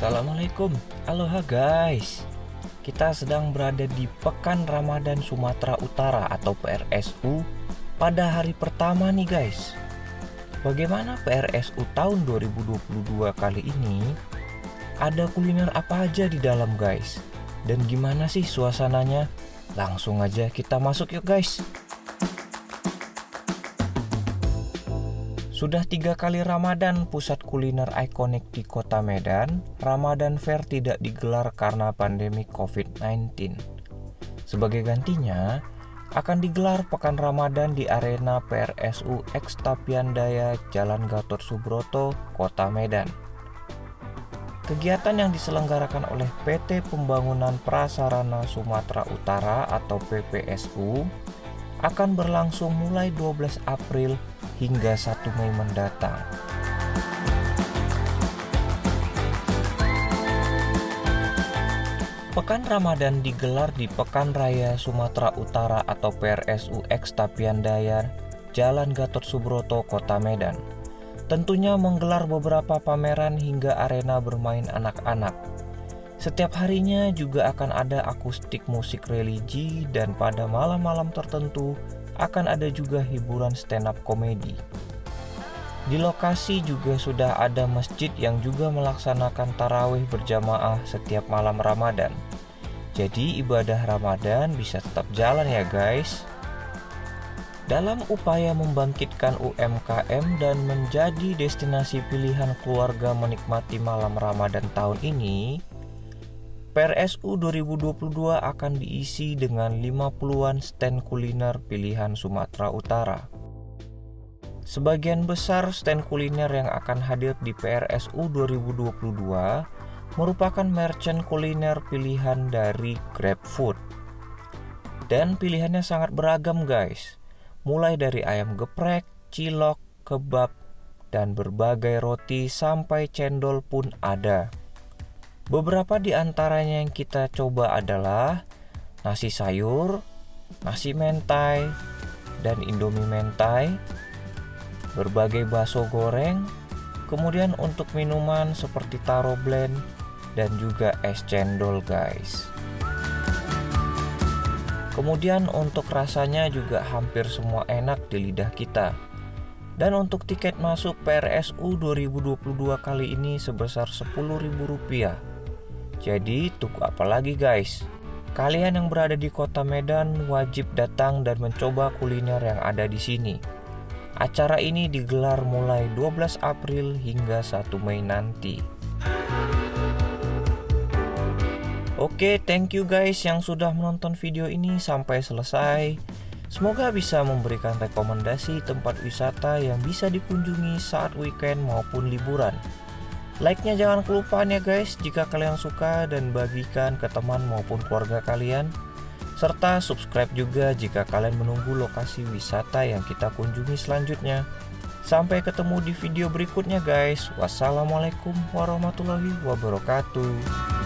Assalamualaikum Aloha guys Kita sedang berada di Pekan Ramadan Sumatera Utara atau PRSU pada hari pertama nih guys Bagaimana PRSU tahun 2022 kali ini? Ada kuliner apa aja di dalam guys? Dan gimana sih suasananya? Langsung aja kita masuk yuk guys Sudah tiga kali Ramadan pusat kuliner ikonik di kota Medan, Ramadan Fair tidak digelar karena pandemi COVID-19. Sebagai gantinya, akan digelar Pekan Ramadan di arena PRSU X Tapiandaya Jalan Gatot Subroto, Kota Medan. Kegiatan yang diselenggarakan oleh PT Pembangunan Prasarana Sumatera Utara atau PPSU akan berlangsung mulai 12 April hingga 1 Mei mendatang. Pekan Ramadan digelar di Pekan Raya Sumatera Utara atau PRSU X Tapian Dayar, Jalan Gatot Subroto, Kota Medan. Tentunya menggelar beberapa pameran hingga arena bermain anak-anak. Setiap harinya juga akan ada akustik musik religi dan pada malam-malam tertentu akan ada juga hiburan stand up komedi. Di lokasi juga sudah ada masjid yang juga melaksanakan tarawih berjamaah setiap malam Ramadan. Jadi ibadah Ramadan bisa tetap jalan ya guys. Dalam upaya membangkitkan UMKM dan menjadi destinasi pilihan keluarga menikmati malam Ramadan tahun ini, PRSU 2022 akan diisi dengan 50-an stand kuliner pilihan Sumatera Utara. Sebagian besar stand kuliner yang akan hadir di PRSU 2022 merupakan merchant kuliner pilihan dari GrabFood. Dan pilihannya sangat beragam guys, mulai dari ayam geprek, cilok, kebab, dan berbagai roti sampai cendol pun ada. Beberapa di antaranya yang kita coba adalah nasi sayur, nasi mentai, dan indomie mentai, berbagai bakso goreng, kemudian untuk minuman seperti taro blend, dan juga es cendol guys. Kemudian untuk rasanya juga hampir semua enak di lidah kita. Dan untuk tiket masuk PRSU 2022 kali ini sebesar Rp10.000 jadi tunggu apa lagi guys? Kalian yang berada di kota Medan wajib datang dan mencoba kuliner yang ada di sini. Acara ini digelar mulai 12 April hingga 1 Mei nanti. Oke, thank you guys yang sudah menonton video ini sampai selesai. Semoga bisa memberikan rekomendasi tempat wisata yang bisa dikunjungi saat weekend maupun liburan. Like-nya jangan kelupaan ya guys jika kalian suka dan bagikan ke teman maupun keluarga kalian. Serta subscribe juga jika kalian menunggu lokasi wisata yang kita kunjungi selanjutnya. Sampai ketemu di video berikutnya guys. Wassalamualaikum warahmatullahi wabarakatuh.